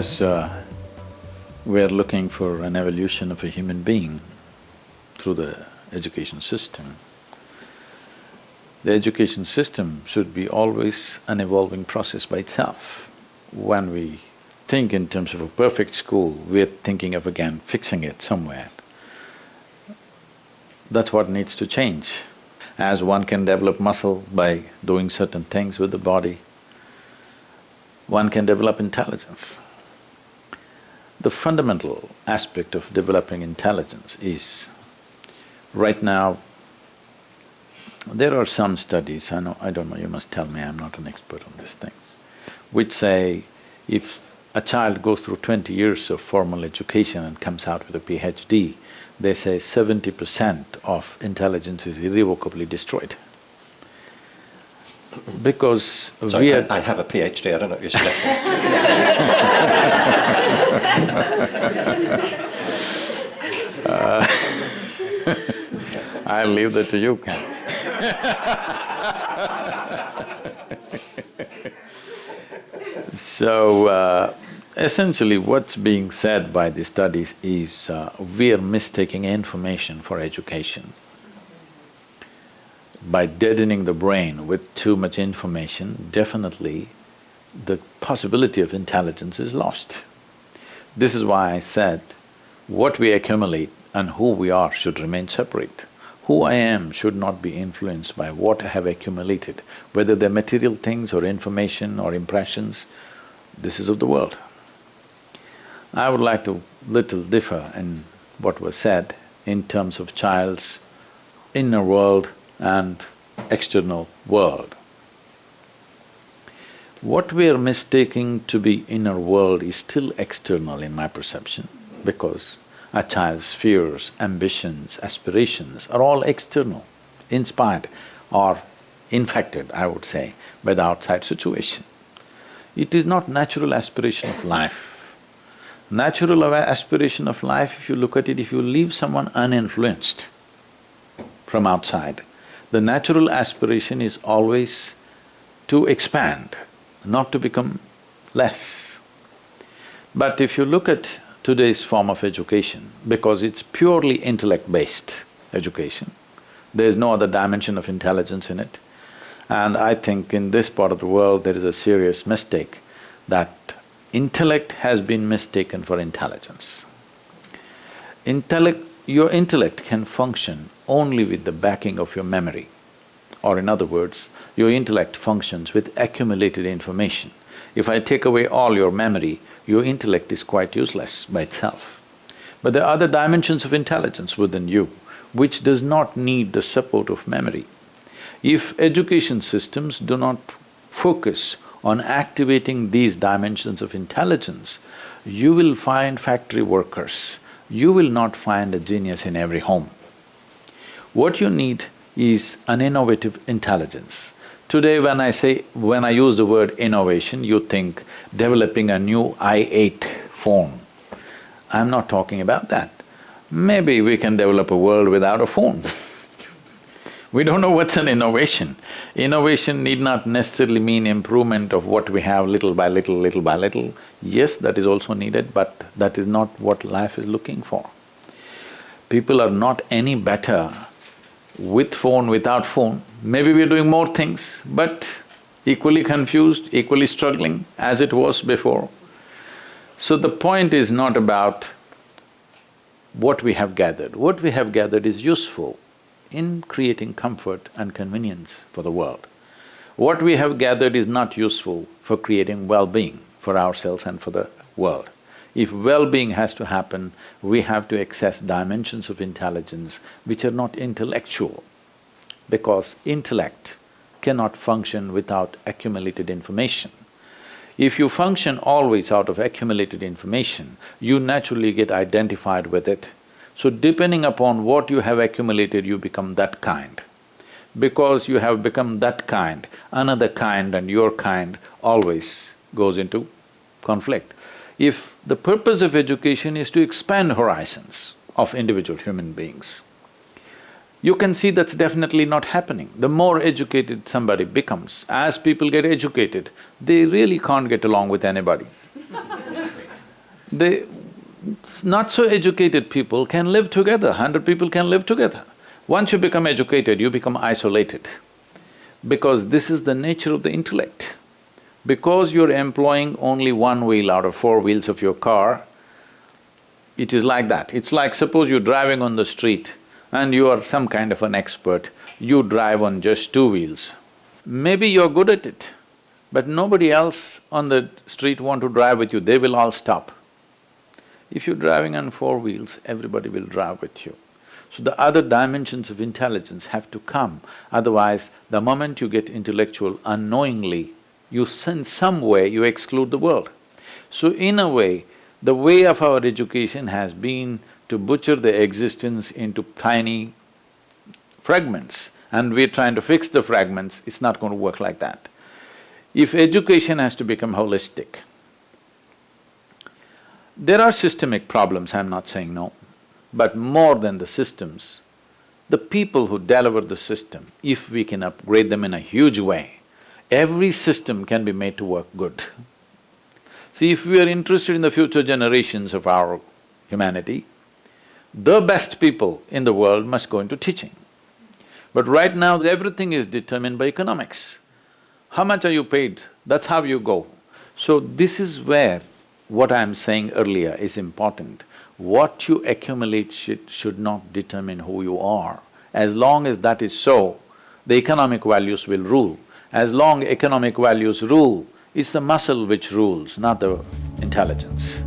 As uh, we're looking for an evolution of a human being through the education system, the education system should be always an evolving process by itself. When we think in terms of a perfect school, we're thinking of again fixing it somewhere. That's what needs to change. As one can develop muscle by doing certain things with the body, one can develop intelligence. The fundamental aspect of developing intelligence is, right now, there are some studies, I know… I don't know, you must tell me, I'm not an expert on these things, which say if a child goes through twenty years of formal education and comes out with a PhD, they say seventy percent of intelligence is irrevocably destroyed. Because Sorry, we are… I, I have a PhD, I don't know if you're suggesting. uh, I'll leave that to you, Ken. so, uh, essentially what's being said by the studies is uh, we are mistaking information for education. By deadening the brain with too much information, definitely the possibility of intelligence is lost. This is why I said what we accumulate and who we are should remain separate. Who I am should not be influenced by what I have accumulated, whether they're material things or information or impressions, this is of the world. I would like to little differ in what was said in terms of child's inner world and external world. What we are mistaking to be inner world is still external in my perception because a child's fears, ambitions, aspirations are all external, inspired or infected, I would say, by the outside situation. It is not natural aspiration of life. Natural aspiration of life, if you look at it, if you leave someone uninfluenced from outside, the natural aspiration is always to expand, not to become less. But if you look at today's form of education because it's purely intellect-based education. There's no other dimension of intelligence in it. And I think in this part of the world there is a serious mistake that intellect has been mistaken for intelligence. Intellect… your intellect can function only with the backing of your memory. Or in other words, your intellect functions with accumulated information. If I take away all your memory, your intellect is quite useless by itself. But there are other dimensions of intelligence within you which does not need the support of memory. If education systems do not focus on activating these dimensions of intelligence, you will find factory workers, you will not find a genius in every home. What you need is an innovative intelligence. Today when I say… when I use the word innovation, you think developing a new I-8 phone. I'm not talking about that. Maybe we can develop a world without a phone We don't know what's an innovation. Innovation need not necessarily mean improvement of what we have little by little, little by little. Yes, that is also needed, but that is not what life is looking for. People are not any better with phone, without phone, maybe we're doing more things, but equally confused, equally struggling as it was before. So the point is not about what we have gathered. What we have gathered is useful in creating comfort and convenience for the world. What we have gathered is not useful for creating well-being for ourselves and for the world. If well-being has to happen, we have to access dimensions of intelligence which are not intellectual, because intellect cannot function without accumulated information. If you function always out of accumulated information, you naturally get identified with it. So depending upon what you have accumulated, you become that kind. Because you have become that kind, another kind and your kind always goes into conflict if the purpose of education is to expand horizons of individual human beings, you can see that's definitely not happening. The more educated somebody becomes, as people get educated, they really can't get along with anybody. They… not so educated people can live together, hundred people can live together. Once you become educated, you become isolated because this is the nature of the intellect. Because you're employing only one wheel out of four wheels of your car, it is like that. It's like suppose you're driving on the street and you are some kind of an expert, you drive on just two wheels. Maybe you're good at it, but nobody else on the street want to drive with you, they will all stop. If you're driving on four wheels, everybody will drive with you. So the other dimensions of intelligence have to come, otherwise the moment you get intellectual unknowingly, you in some way you exclude the world. So in a way, the way of our education has been to butcher the existence into tiny fragments and we're trying to fix the fragments, it's not going to work like that. If education has to become holistic, there are systemic problems, I'm not saying no, but more than the systems, the people who deliver the system, if we can upgrade them in a huge way, every system can be made to work good. See, if we are interested in the future generations of our humanity, the best people in the world must go into teaching. But right now, everything is determined by economics. How much are you paid? That's how you go. So this is where what I'm saying earlier is important. What you accumulate should, should not determine who you are. As long as that is so, the economic values will rule. As long economic values rule, it's the muscle which rules, not the intelligence.